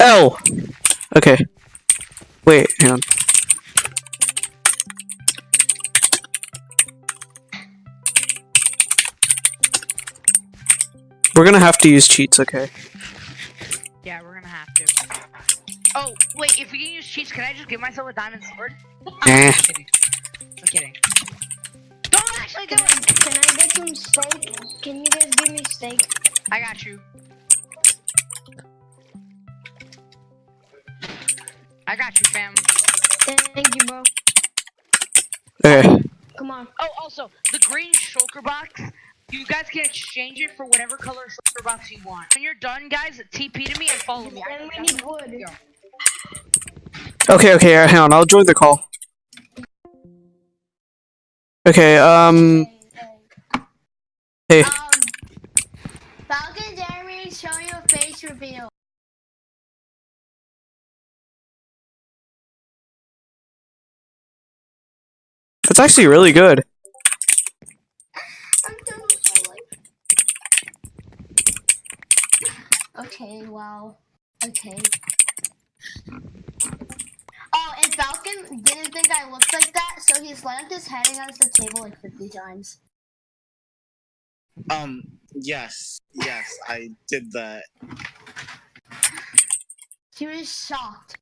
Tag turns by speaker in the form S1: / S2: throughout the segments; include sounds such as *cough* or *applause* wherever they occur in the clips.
S1: L. Okay. Wait, hang on. We're gonna have to use cheats, okay?
S2: Yeah, we're gonna have to. Oh, wait, if we can use cheats, can I just give myself a diamond sword?
S1: Eh.
S2: I'm kidding. I'm kidding. Don't actually do
S3: Can
S2: it!
S3: Can I get some steak? Can you guys give me steak?
S2: I got you. I got you, fam.
S3: Thank you, bro.
S1: Okay.
S3: Come on.
S2: Oh, also, the green shulker box, you guys can exchange it for whatever color shulker box you want. When you're done, guys, TP to me and follow me.
S3: And we need wood.
S1: Okay, okay, uh, hang on, I'll join the call. Okay, um, hey,
S4: Um, Falcon Jeremy, show your face reveal.
S1: That's actually really good.
S4: I'm done with my life. Okay, wow. Okay. Oh, and Falcon didn't think I looked like that, so he slammed his head against the table like 50 times.
S5: Um, yes, yes, I did that.
S4: He was shocked.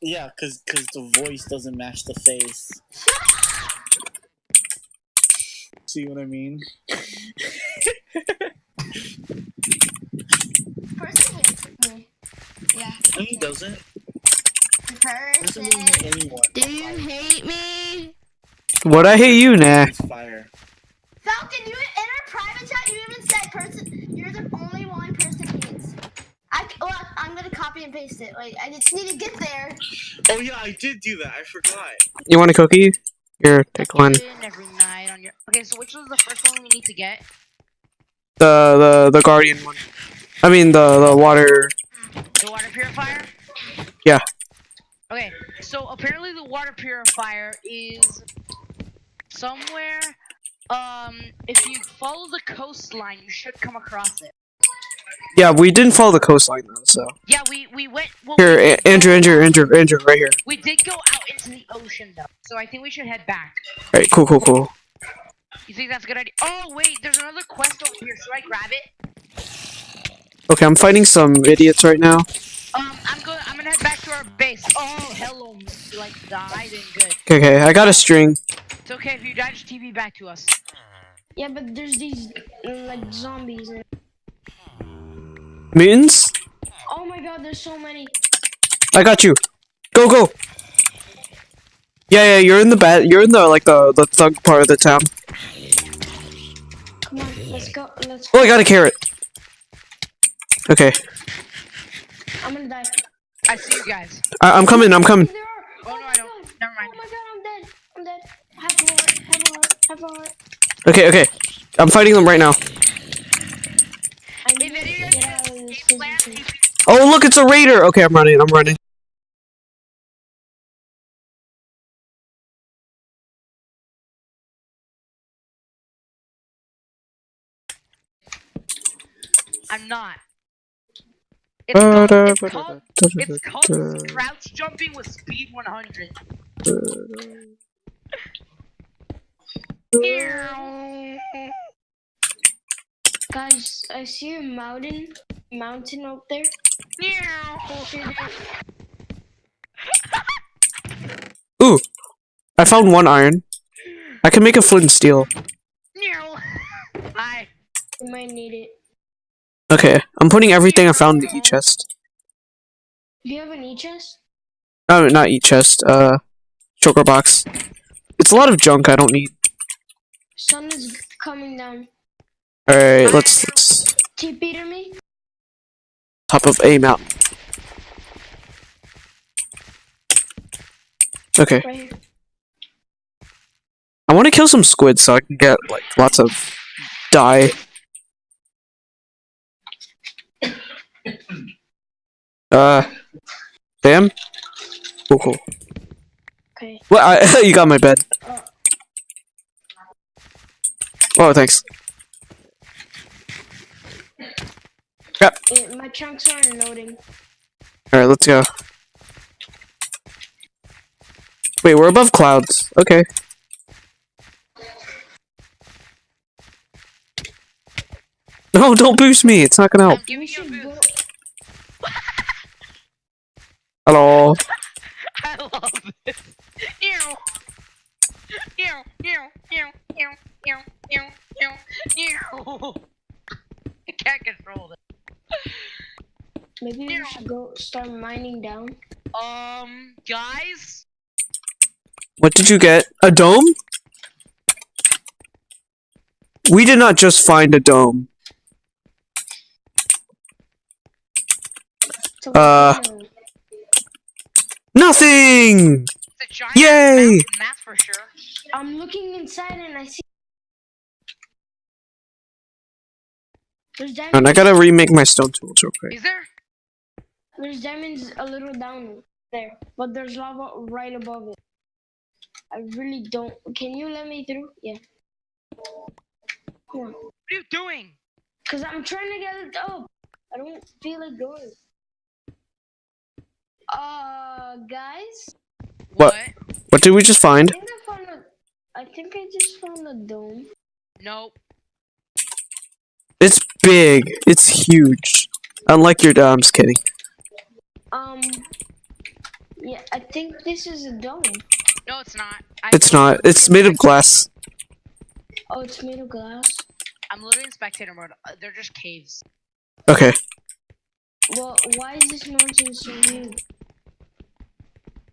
S5: Yeah, cause, cause the voice doesn't match the face. See what I mean?
S4: Person hates me. Yeah.
S5: No, he doesn't. Person
S4: Person.
S5: doesn't hate anyone.
S4: Do you hate me?
S1: What I hate you, nah.
S5: Fire.
S4: Falcon, you in our private chat, you even said person. You're the only one person hates. I c- look. I'm gonna copy and paste it. Wait, I just need to get there.
S5: Oh yeah, I did do that. I forgot.
S1: You want a cookie? Here, take one.
S2: In every night on your. Okay, so which was the first one we need to get?
S1: The, the, the guardian one. I mean, the, the water.
S2: The water purifier?
S1: Yeah.
S2: Okay, so apparently the water purifier is somewhere. Um, if you follow the coastline, you should come across it.
S1: Yeah, we didn't follow the coastline though, so.
S2: Yeah, we we went. Well,
S1: Here,
S2: we,
S1: A- Andrew, Andrew, Andrew, Andrew, right here.
S2: we did go out into the ocean though, so I think we should head back.
S1: Alright, cool, cool, cool.
S2: You think that's a good idea? Oh wait, there's another quest over here. Should I grab it?
S1: Okay, I'm fighting some idiots right now.
S2: Um, I'm going. I'm gonna head back to our base. Oh, hello. You like died and good.
S1: Okay, okay, I got a string.
S2: It's okay if you die. Just TP back to us.
S3: Yeah, but there's these like zombies. And...
S1: Mutants?
S3: Oh my god, there's so many.
S1: I got you. Go, go. Yeah, yeah, you're in the bad. You're in the like the the thug part of the town.
S3: Come on, let's go. Let's.
S1: Oh, I got a carrot. Okay,
S3: I'm gonna die.
S2: I see you guys.
S1: I- I'm coming. I'm coming.
S3: There are.
S2: Oh, no, I don't.
S3: Oh god.
S2: Never mind.
S3: Oh my god, I'm dead. I'm dead. Have a heart. Have a heart. Have a heart.
S1: Okay, okay. I'm fighting them right now.
S3: I
S2: If
S3: need
S2: any
S3: to
S2: of
S3: get
S2: you
S3: out of
S2: guys
S3: this
S2: game plan,
S3: position.
S2: TP.
S1: Oh, look, it's a raider. Okay, I'm running. I'm running.
S2: I'm not. It's called, it's called, it's called crouch jumping with speed 100.
S3: Guys, I see a mountain. Mountain up there. *laughs*
S1: Ooh, I found one iron. I can make a flint and steel.
S2: Hi.
S3: You might need it.
S1: Okay, I'm putting everything I found in the e chest.
S3: Do you have an e-chest?
S1: No, not e chest. Uh, shulker box. It's a lot of junk I don't need.
S3: Sun is coming down.
S1: All right, let's let's
S3: TP to me.
S1: Top of a mount. Okay,
S3: Right.
S1: I want to kill some squids so I can get like lots of dye. Uh, Sam. Cool, cool.
S3: Okay.
S1: What? I, *laughs* you got my bed. Oh, thanks. Crap.
S3: Eh, my chunks aren't loading.
S1: All right, let's go. Wait, we're above clouds. Okay. No, don't boost me. It's not gonna help.
S2: I'm giving you a
S3: should go-
S2: boost.
S1: Hello.
S2: I love this. Ew. Ew, ew, ew, ew, ew, ew, ew, ew. I can't control it.
S3: Maybe we should go start mining down.
S2: Um, guys,
S1: What did you get? A dome? We did not just find a dome. Uh, Nothing!
S2: it's a giant
S1: Yay!
S2: mountain, that's for sure.
S3: I'm looking inside and I see. There's diamonds.
S1: And I gotta remake my stone tools real quick.
S2: Is there?
S3: There's diamonds a little down there, but there's lava right above it. I really don't. Can you let me through? Yeah. Come.
S2: What are you doing?
S3: Cause I'm trying to get it up. I don't feel like going. Uh, guys,
S1: What? What did we just find?
S3: I
S1: find?
S3: think I found a. I think I just found a dome.
S2: Nope.
S1: It's big. It's huge. Unlike your dome. I'm just kidding.
S3: Um. Yeah, I think this is a dome.
S2: No, it's not. I
S1: It's not. It's made of glass.
S3: Oh, it's made of glass.
S2: I'm literally in spectator mode. Uh, They're just caves.
S1: Okay.
S3: Well, why is this mountain so huge?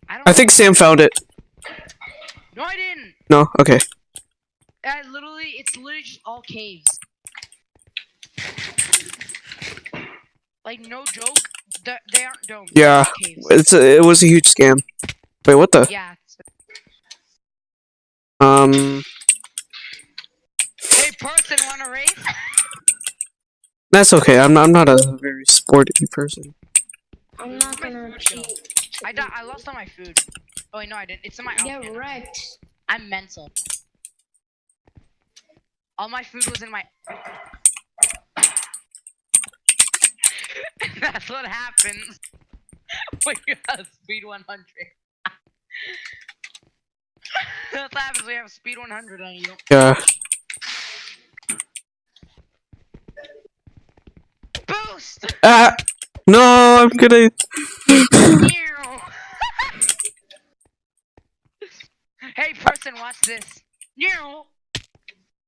S2: I don't.
S1: I think Sam found it.
S2: No, I didn't.
S1: No? Okay.
S2: I literally, it's literally just all caves. Like no joke, they, they aren't domes.
S1: Yeah. It's a, it was a huge scam. Wait, what the?
S2: Yeah. It's-
S1: Um,
S2: Hey, person, wanna race?
S1: that's okay. I'm not, I'm not a very sporty person.
S3: I'm not gonna cheat.
S2: I di- I lost all my food. Oh wait, no, I didn't. It's in my
S3: Get
S2: outfit.
S3: wrecked.
S2: I'm mental. All my food was in my. *laughs* That's what happens *laughs* when you have speed 100. *laughs* That's what happens when you have speed 100 on you.
S1: Yeah.
S2: Boost!
S1: Ah! No, I'm gonna. *laughs*
S2: Hey, person, watch this.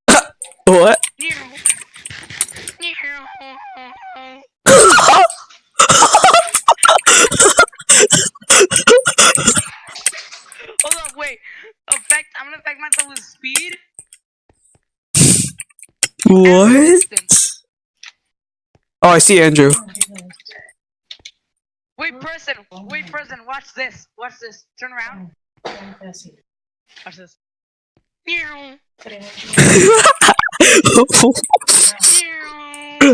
S2: *laughs*
S1: What? *laughs*
S2: Meow. Meow. Hold up, wait. Effect. I'm gonna affect myself with speed. and
S1: What? Oh, I see Andrew.
S2: Wait, person. Wait, person. Watch this. Watch this. Turn around. Watch this. Meow. Meow.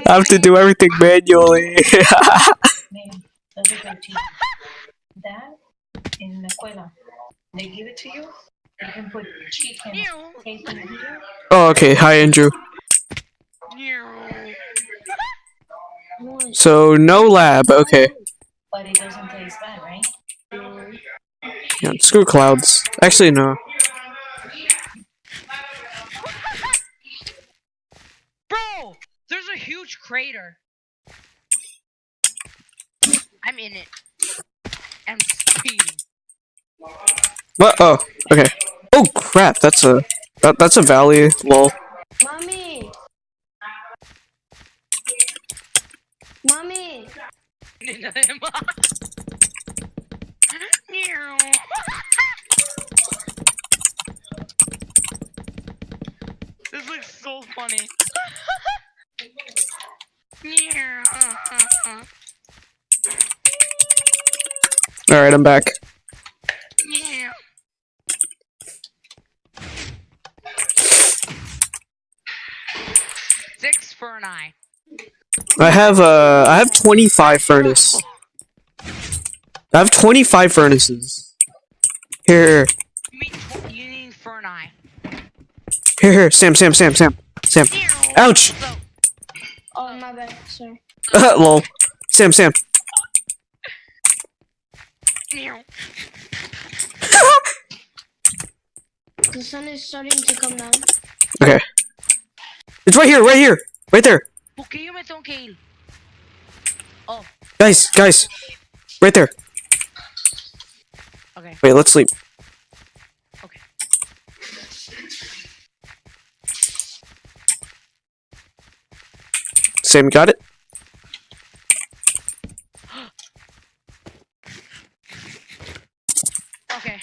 S1: I have to do everything manually.
S6: Mira, that's *laughs* a good team. That in la escuela, they give it to you. You can put chicken,
S2: Meow.
S6: bacon, and here.
S1: oh, okay. Hi, Andrew.
S2: Meow.
S3: Nice.
S1: So, no lab. Okay.
S6: but it doesn't taste bad, right?
S1: Yeah, screw clouds. Actually, no. *laughs*
S2: Bro, there's a huge crater. I'm in it. I'm speeding.
S1: What? Oh, okay. Oh crap! That's a that, that's a valley. Lol.
S3: Mommy! Mommy!
S2: Meow. this looks so funny. Meow.
S1: All right, I'm back.
S2: Meow. Six for an eye.
S1: I have uh, I have 25 furnace. I have 25 furnaces. Here,
S2: You mean you need for
S1: here, here. Sam, Sam, Sam, Sam, Sam. Ouch!
S3: Oh my bad, sorry. *laughs*
S1: Lol. Sam, Sam.
S3: The sun is starting to come down.
S1: Okay. It's right here, right here, right there.
S2: ¿Por qué yo me tengo que ir? Oh,
S1: Guys, guys, right there.
S2: okay.
S1: Wait, let's sleep.
S2: Okay.
S1: Sam, got it?
S2: Okay.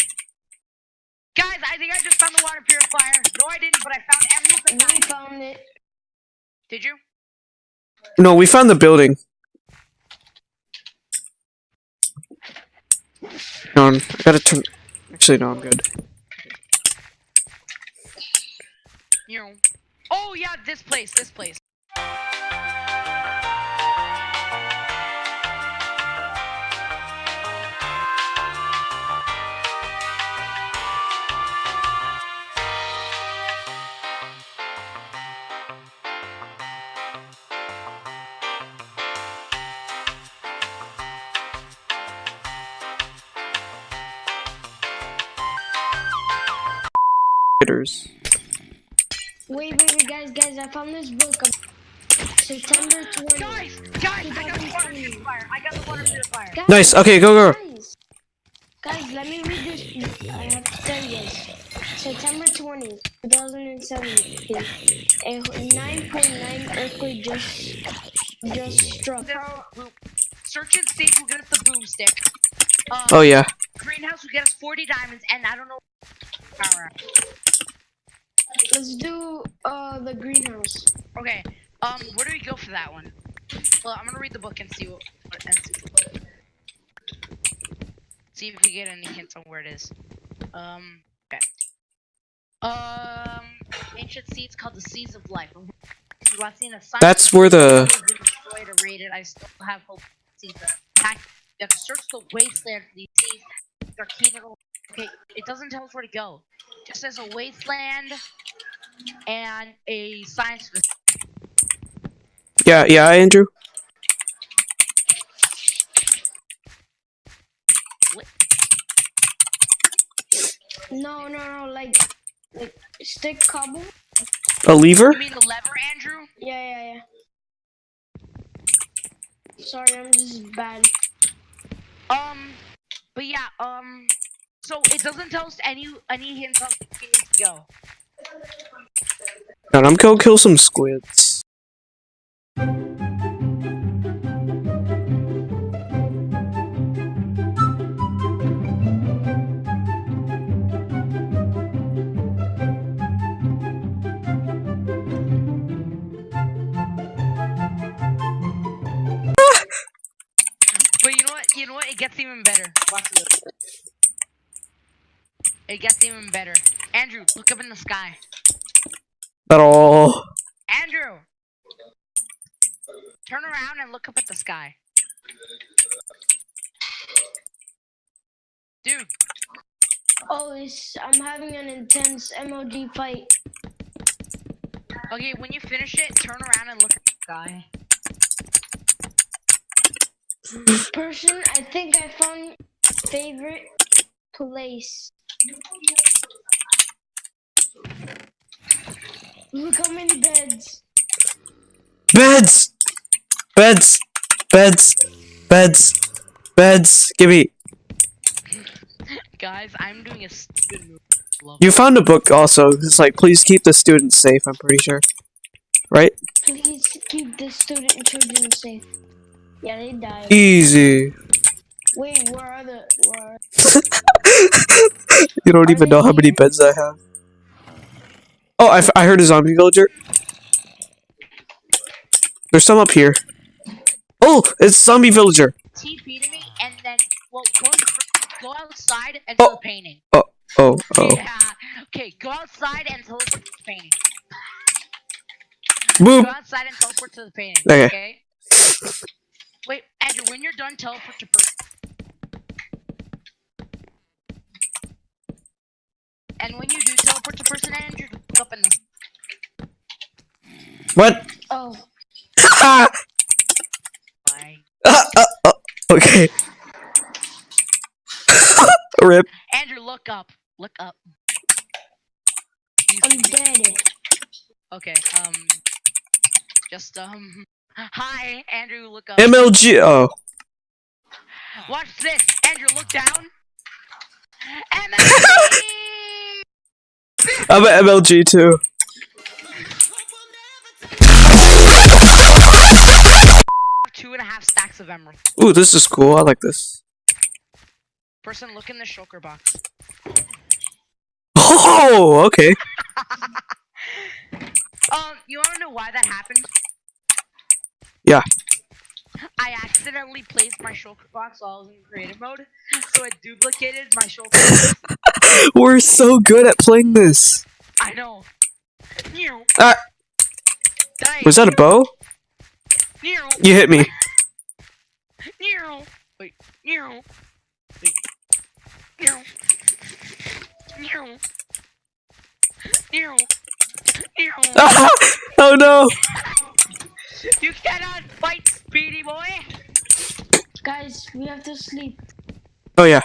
S2: Guys, I think I just found the water purifier. No, I didn't, but I found emeralds and
S3: We found it.
S2: Did you?
S1: No, we found the building. No, I'm- I gotta turn. Actually, no, I'm good.
S2: Meow. Oh yeah, this place, this place.
S1: Hitters.
S3: Wait, wait, wait, guys, guys, I found this book. September 20.
S2: Guys, guys, I got the water purifier. I got the water purifier.
S3: Guys,
S1: Nice. Okay, go, go.
S3: Guys, guys, let me read this. I have to tell you guys. September 20, 2017. A 9.9 earthquake just just struck.
S2: Search and seek will get us the boomstick. Um,
S1: Oh yeah.
S2: Greenhouse will get us 40 diamonds, and I don't know. Power.
S3: Let's do uh the greenhouse.
S2: Okay. Um, where do we go for that one? Well, I'm gonna read the book and see what, what and see, see if we get any hints on where it is. Um. Okay. Um, ancient seeds called the seeds of life. Seen a sign.
S1: That's where the.
S2: Destroyed or raided. I still have hope. to See the attack. You have to search the wasteland for these seeds. They're key to the. Okay, it doesn't tell us where to go. It just says a wasteland and a science.
S1: Yeah, yeah, Andrew.
S3: No, no, no, like like stick cobble.
S1: A lever?
S2: You mean the lever, Andrew?
S3: Yeah, yeah, yeah. Sorry, I'm just bad.
S2: Um, but yeah, um, so it doesn't tell us any any hints on where we need to go.
S1: And I'm gonna kill some squids.
S2: It gets even better. Andrew, look up in the sky.
S1: At all.
S2: Andrew! Turn around and look up at the sky. Dude,
S3: Oh, it's, I'm having an intense mob fight.
S2: okay, when you finish it, turn around and look at the sky.
S3: Person, I think I found favorite place. Look how many beds.
S1: Beds! Beds! Beds! Beds! Beds! Give me.
S2: Guys, I'm doing a stupid move. Love
S1: You found a book also. It's like, please keep the students safe, I'm pretty sure. Right?
S3: Please keep the student and children safe. Yeah, they died.
S1: Easy.
S3: Wait, where are the? Where are... *laughs* *laughs*
S1: You don't even know how many beds I have. Oh, I, f- I heard a zombie villager. There's some up here. Oh, it's zombie villager.
S2: TP to me, and then, well, go, go outside and do
S1: Oh.
S2: painting.
S1: Oh, oh, oh.
S2: Yeah. Okay, go outside and teleport to the painting.
S1: Boom.
S2: Go outside and teleport to the painting.
S1: Okay.
S2: Okay. Wait, Andrew, when you're done, teleport to person. And when you do teleport to person, Andrew, look up in the.
S1: What?
S3: Oh,
S2: Bye. *laughs*
S1: Uh, uh, uh, okay. *laughs* Rip.
S2: Andrew, look up. Look up. You
S3: I'm dead.
S2: Okay. Um. Just um. Hi, Andrew. Look up.
S1: MLG. Oh.
S2: Watch this. Andrew, look down. *laughs* MLG.
S1: I'm at MLG too.
S2: Two and a half stacks of emerald.
S1: Ooh, this is cool. I like this.
S2: Person, look in the shulker box.
S1: Oh, okay. *laughs*
S2: Um, you wanna know why that happened?
S1: Yeah.
S2: I accidentally placed my shulker box while I was in creative mode, so it duplicated my shulker box. *laughs*
S1: We're so good at playing this.
S2: I know. Meow.
S1: Ah.
S2: Die.
S1: Was that a bow?
S2: Meow.
S1: You hit me.
S2: Wait. Wait.
S1: Oh no.
S2: You cannot fight, Speedy Boy.
S3: Guys, we have to sleep.
S1: Oh yeah.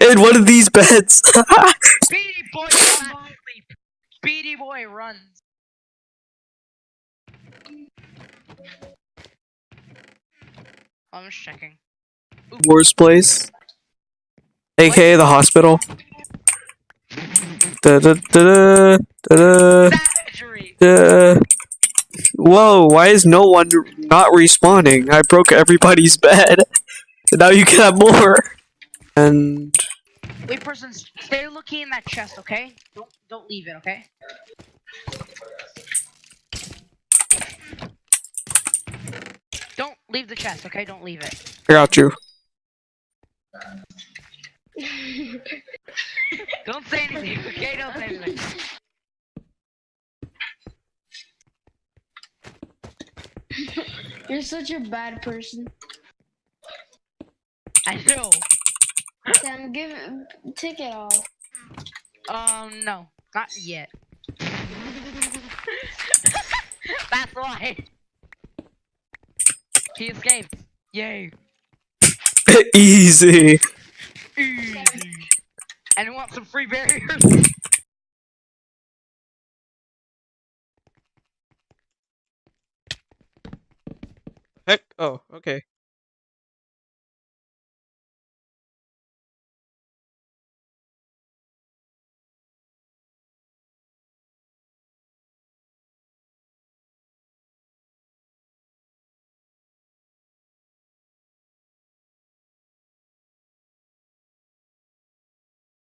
S1: In one of these beds. *laughs*
S2: Speedy Boy. Speedy Boy runs. I'm just checking.
S1: Worst place. AKA the hospital. Da da da da da da. Whoa, why is no one not respawning? I broke everybody's bed. *laughs* Now you can have more. And
S2: Wait, person, stay looking in that chest, okay? Don't don't leave it, okay? Don't leave the chest, okay? Don't leave it.
S1: I got you. *laughs*
S2: Don't say anything, okay? Don't say anything.
S3: You're such a bad person.
S2: I know.
S3: Sam, give take it off.
S2: Um, no, not yet. *laughs* That's why. He escaped. Yay. *laughs*
S1: Easy.
S2: Easy. And you want some free barriers?
S1: Heck. Oh, okay.